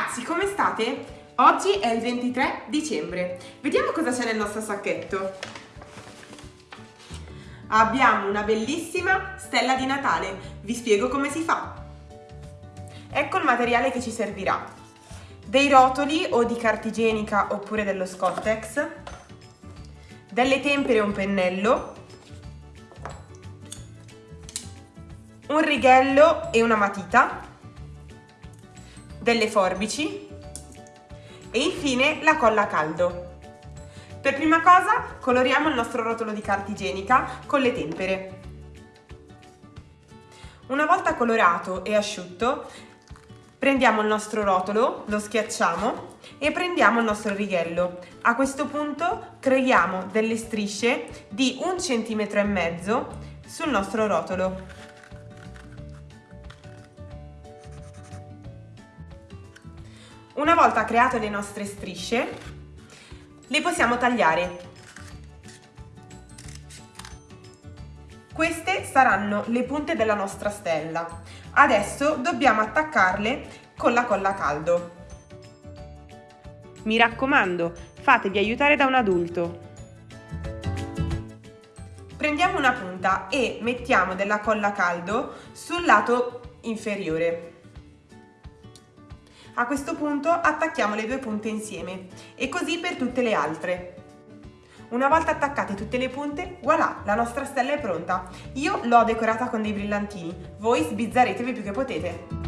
Ragazzi, come state? Oggi è il 23 dicembre. Vediamo cosa c'è nel nostro sacchetto. Abbiamo una bellissima stella di Natale. Vi spiego come si fa. Ecco il materiale che ci servirà. Dei rotoli o di carta igienica oppure dello Scottex, delle tempere e un pennello, un righello e una matita, delle forbici e infine la colla a caldo. Per prima cosa coloriamo il nostro rotolo di carta igienica con le tempere. Una volta colorato e asciutto, prendiamo il nostro rotolo, lo schiacciamo e prendiamo il nostro righello. A questo punto creiamo delle strisce di un centimetro e mezzo sul nostro rotolo. Una volta create le nostre strisce, le possiamo tagliare. Queste saranno le punte della nostra stella. Adesso dobbiamo attaccarle con la colla a caldo. Mi raccomando, fatevi aiutare da un adulto. Prendiamo una punta e mettiamo della colla a caldo sul lato inferiore. A questo punto attacchiamo le due punte insieme e così per tutte le altre. Una volta attaccate tutte le punte, voilà, la nostra stella è pronta. Io l'ho decorata con dei brillantini, voi sbizzarretevi più che potete.